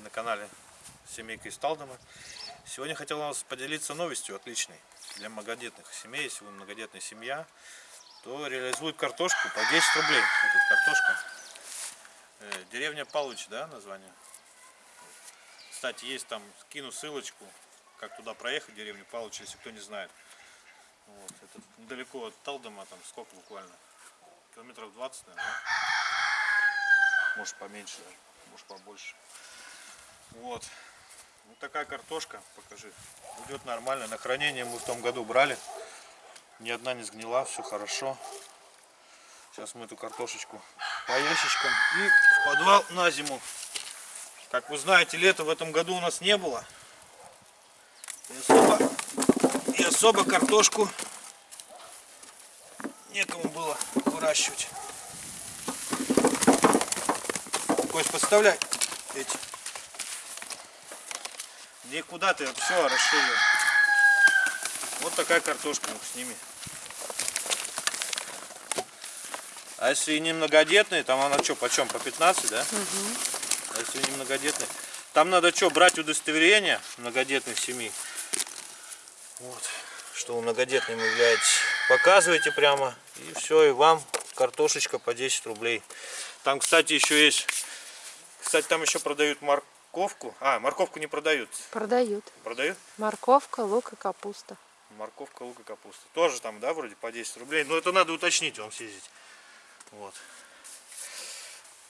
на канале Семейка из Талдома. Сегодня хотел вас поделиться новостью отличной для многодетных семей. Если вы многодетная семья, то реализуют картошку по 10 рублей. Вот эта картошка. Э, Деревня Палыч, да, название? Кстати, есть там, скину ссылочку, как туда проехать, деревню Палыч, если кто не знает. Вот, это недалеко от Талдома, там сколько буквально? Километров 20, наверное? Может поменьше, даже, может побольше. Вот. Вот такая картошка, покажи. Идет нормально. На хранение мы в том году брали. Ни одна не сгнила, все хорошо. Сейчас мы эту картошечку по ящичкам и в подвал на зиму. Как вы знаете, лета в этом году у нас не было. И особо, и особо картошку некому было выращивать. Кость, подставляй эти. Никуда ты все расширил. Вот такая картошка, ну сними. А если не многодетные, там она что, почем? По 15, да? А если не многодетные? Там надо что, брать удостоверение многодетных семей. Вот, что вы многодетным являетесь. Показывайте прямо, и все, и вам картошечка по 10 рублей. Там, кстати, еще есть, кстати, там еще продают морковку. А, морковку не продают. Продают. Продают? Морковка, лук и капуста. Морковка, лук и капуста. Тоже там, да, вроде по 10 рублей. Но это надо уточнить вам съездить. Вот.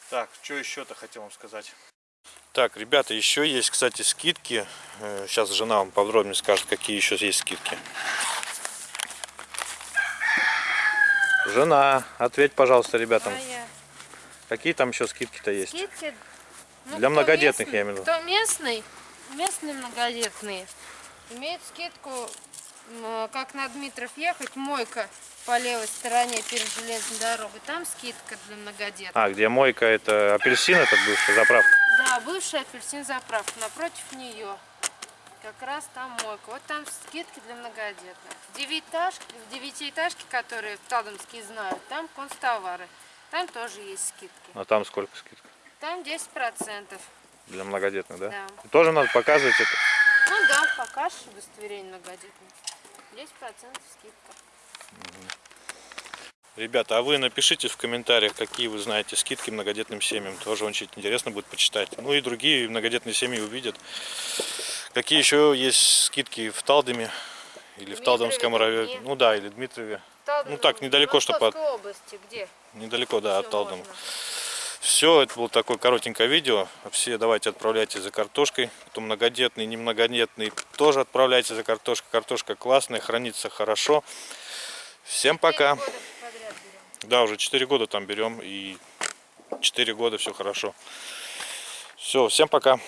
Так, что еще-то хотел вам сказать. Так, ребята, еще есть, кстати, скидки. Э, Сейчас жена вам подробнее скажет, какие еще есть скидки. Жена, ответь, пожалуйста, ребятам, какие там еще скидки-то есть? Скидки, ну, Для многодетных, местный- я имею в виду. Кто местный, местные многодетные, имеют скидку, как на Дмитров ехать, мойка по левой стороне перед железной дорогой. Там скидка для многодетных. А, где мойка, это апельсин, этот бывший, заправка. Да, бывшая апельсин заправка, напротив нее. Как раз там мойка. Вот там скидки для многодетных. В девятиэтажке, в девятиэтажке, которые в Талдомске знают, там констовары. Там тоже есть скидки. А там сколько скидка? Там 10%. Для многодетных, да? Да. Тоже надо показывать это. Ну да, покажешь удостоверение многодетных. 10% скидка. Ребята, а вы напишите в комментариях, какие вы знаете скидки многодетным семьям. Тоже очень интересно будет почитать. Ну и другие многодетные семьи увидят. Какие еще есть скидки в Талдоме или в Дмитрове, Талдомском районе. Ну да, или Дмитрове. Талдом- Ну так, недалеко, чтоб от- области, где? Недалеко, да, от Всё Талдома. можно. Все, это было такое коротенькое видео. Все давайте отправляйте за картошкой. Кто многодетный, не многодетный, тоже отправляйте за картошкой. Картошка классная, хранится хорошо. Всем пока. Да, уже 4 года там берем и 4 года все хорошо. Все, всем пока.